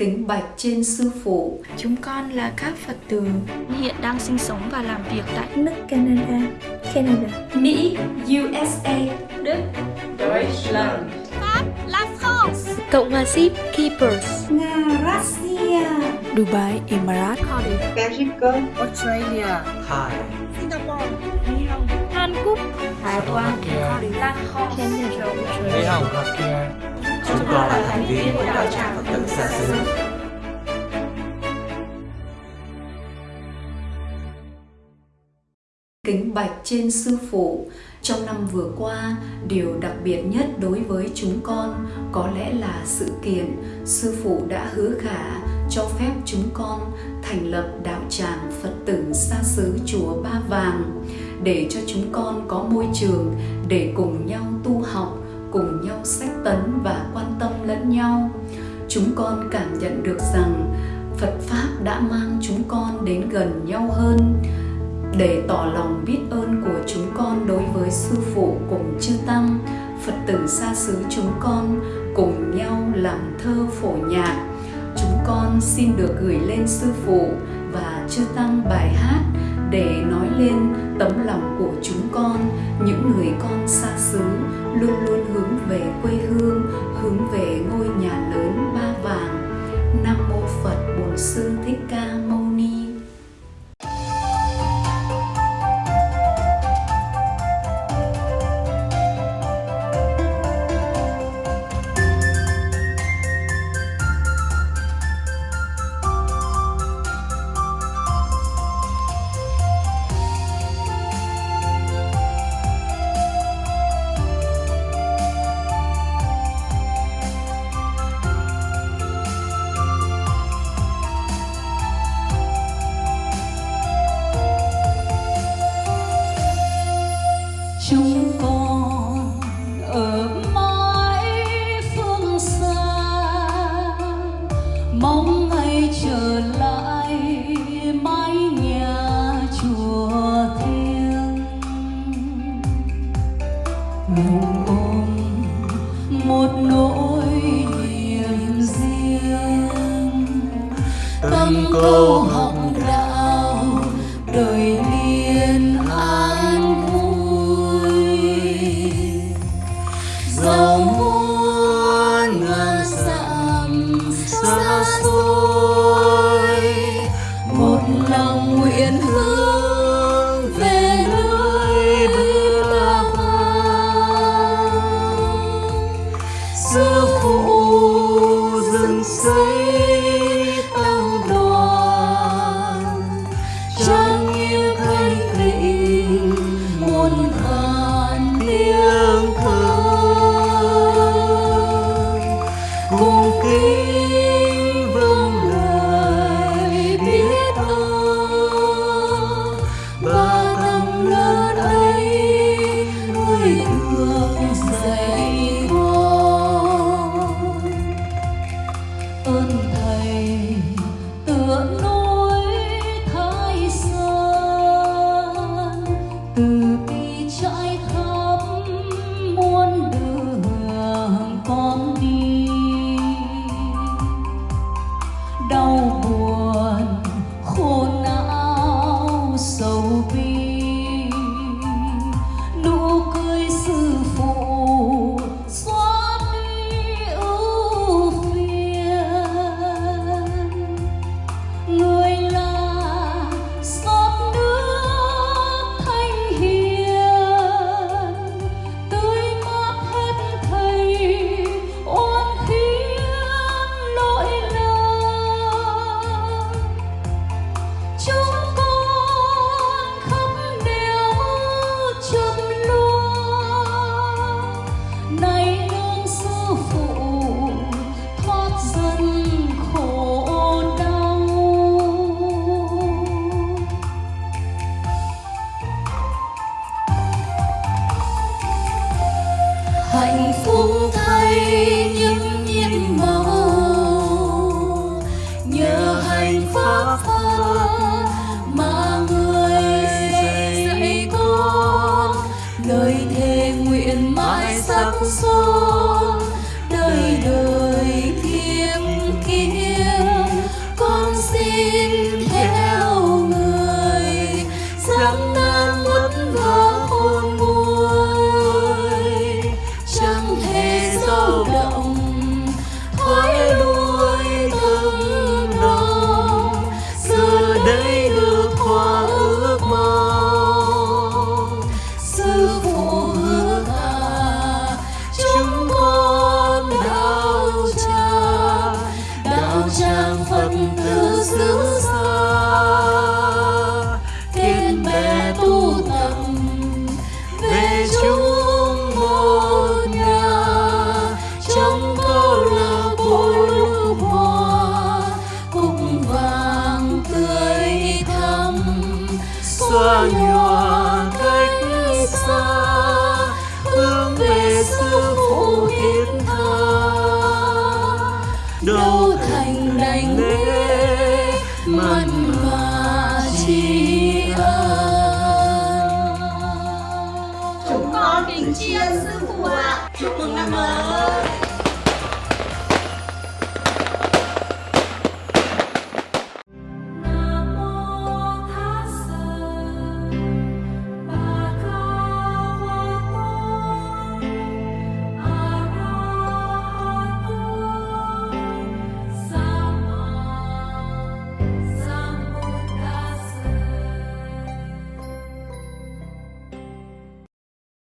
Kính bạch trên sư phụ. Chúng con là các Phật tử hiện đang sinh sống và làm việc tại nước Canada, Canada, Mỹ, USA, Đức, Deutschland, Pháp, La France, Cộng hòa Ship, Keepers, Nga, Russia, Dubai, Emirates, Cardiff, Mexico, Australia, Thái, Singapore, Mỹ Hồng, Hàn Quốc, Đài Loan, Canada, Mỹ Hồng, chúng con là thành viên của đạo tràng Phật tử xa xứ. Kính bạch trên sư phụ Trong năm vừa qua, điều đặc biệt nhất đối với chúng con có lẽ là sự kiện sư phụ đã hứa khả cho phép chúng con thành lập đạo tràng Phật tử xa xứ chùa Ba Vàng để cho chúng con có môi trường để cùng nhau tu học, cùng nhau sách tấn và lẫn nhau. Chúng con cảm nhận được rằng Phật Pháp đã mang chúng con đến gần nhau hơn, để tỏ lòng biết ơn của chúng con đối với sư phụ cùng chư tăng phật tử xa xứ chúng con cùng nhau làm thơ phổ nhạc chúng con xin được gửi lên sư phụ và chư tăng bài hát để nói lên tấm lòng của chúng con những người con xa xứ luôn luôn hướng về quê hương câu học 我。hành pháp phật mà người dạy, dạy con. Đời thề nguyện mãi sắc son đời đời thiêng kiếp con xin theo người dẫm tan vất vả khôn nguôi. Chẳng thể dao động xóa nhòa cách xa hướng về sư phụ thiết tha đâu thành đành lễ mặn mà tri ân Chúng con kính tri ân sư phụ ạ. Chúc mừng năm mới.